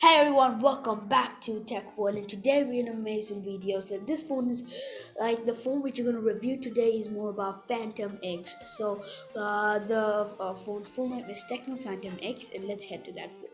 Hey everyone, welcome back to Tech World and today we're in an amazing video. So this phone is like the phone which you're going to review today is more about Phantom X. So uh, the uh, phone's full name is Tecno Phantom X and let's head to that phone.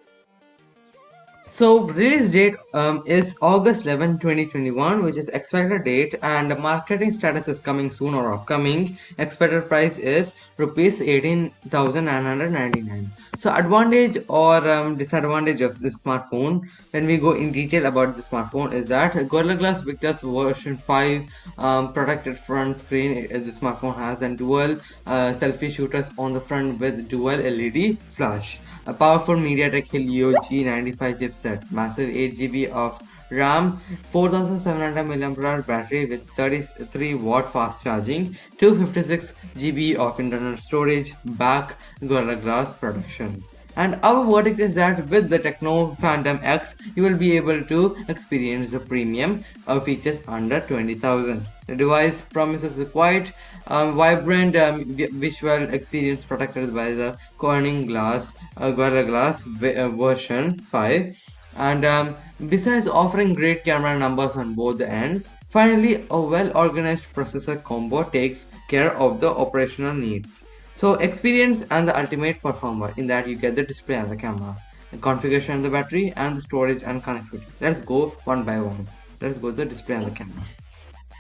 So release date um, is August 11, 2021, which is expected date, and the marketing status is coming soon or upcoming. Expected price is rupees 18,999. So advantage or um, disadvantage of this smartphone, when we go in detail about the smartphone, is that Gorilla Glass Victus version 5 um, protected front screen the smartphone has, and dual uh, selfie shooters on the front with dual LED flash a powerful MediaTek Helio G95 chipset, massive 8GB of RAM, 4700 mAh battery with 33 watt fast charging, 256 GB of internal storage, back Gorilla Glass protection. And our verdict is that with the Tecno Phantom X, you will be able to experience the premium uh, features under 20,000. The device promises a quite um, vibrant um, visual experience protected by the Corning Glass uh, Gorilla Glass uh, version 5 and um, besides offering great camera numbers on both ends, finally a well-organized processor combo takes care of the operational needs. So experience and the ultimate performer in that you get the display and the camera, the configuration and the battery and the storage and connectivity. Let's go one by one. Let's go to the display and the camera.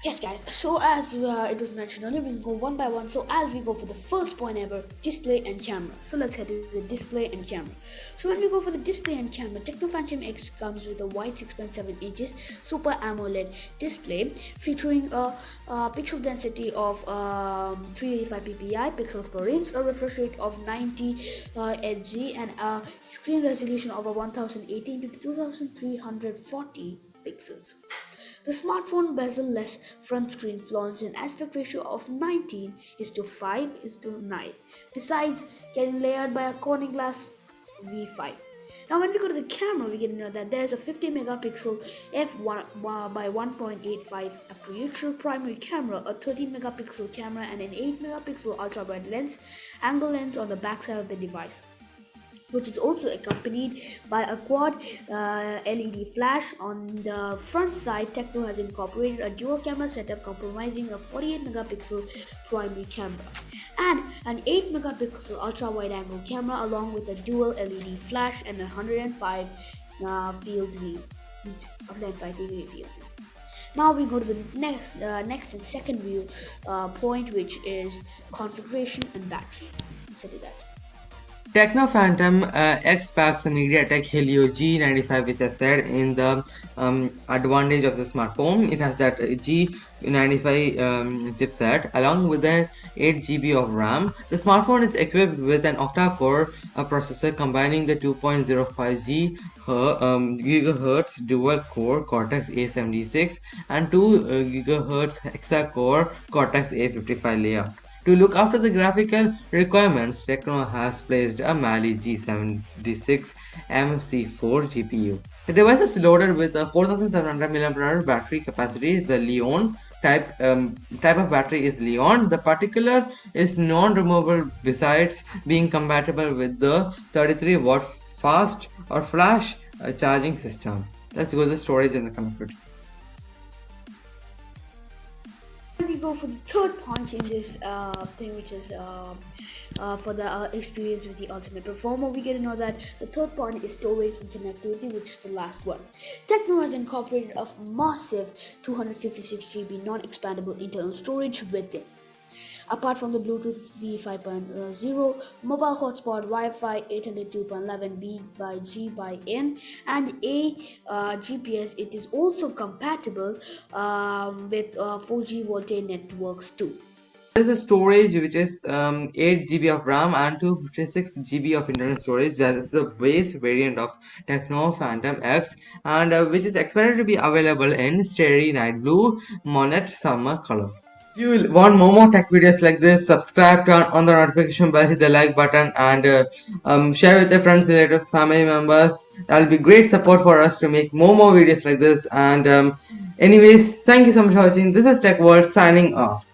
Yes guys, so as uh, it was mentioned earlier, we'll go one by one. So as we go for the first point ever, display and camera. So let's head to the display and camera. So when we go for the display and camera, Tecno Phantom X comes with a wide 6.7 inches Super AMOLED display featuring a, a pixel density of um, 385 ppi pixels per inch, a refresh rate of 90 uh, Hz, and a screen resolution of a 1018 to 2340 pixels. The smartphone bezel-less front screen flaunts an aspect ratio of 19 is to 5 is to 9, besides getting layered by a Corning Glass V5. Now when we go to the camera, we to know that there's a 50 megapixel f1 uh, by 1.85 aperture primary camera, a 30 megapixel camera and an 8 megapixel ultra wide lens, angle lens on the backside of the device which is also accompanied by a quad uh, LED flash. On the front side, Tecno has incorporated a dual camera setup comprising a 48 megapixel primary camera and an 8 megapixel ultra wide angle camera along with a dual LED flash and a 105 uh, field view. 105 degree field view. Now we go to the next, uh, next and second view uh, point, which is configuration and battery. Let's do that. Tecno Phantom uh, X packs MediaTek Helio G95 which I said in the um, advantage of the smartphone. It has that G95 um, chipset along with an 8GB of RAM. The smartphone is equipped with an octa-core uh, processor combining the 2.05G um, gigahertz dual core Cortex A76 and 2 uh, gigahertz hexa-core Cortex A55 layout. To look after the graphical requirements, Tecno has placed a Mali G76 MC4 GPU. The device is loaded with a 4700 mAh battery capacity. The Li-ion type um, type of battery is Li-ion. The particular is non-removable besides being compatible with the 33 watt fast or flash uh, charging system. Let's go to the storage and the connectivity. Go for the third point in this uh, thing, which is uh, uh, for the uh, experience with the ultimate performer, we get to know that the third point is storage and connectivity, which is the last one. Tecno has incorporated a massive 256 GB non-expandable internal storage with it. Apart from the Bluetooth V5.0, mobile hotspot, Wi-Fi 802.11b by G by N, and a uh, GPS, it is also compatible um, with uh, 4G VoLTE networks too. There is a storage which is um, 8 GB of RAM and 256 GB of internal storage. That is the base variant of Tecno Phantom X and uh, which is expected to be available in Starry Night Blue Monet Summer color. If you want more more tech videos like this, subscribe, turn on the notification bell, hit the like button and uh, um, share with your friends, relatives, family members. That'll be great support for us to make more more videos like this. And um, anyways, thank you so much for watching. This is Tech World signing off.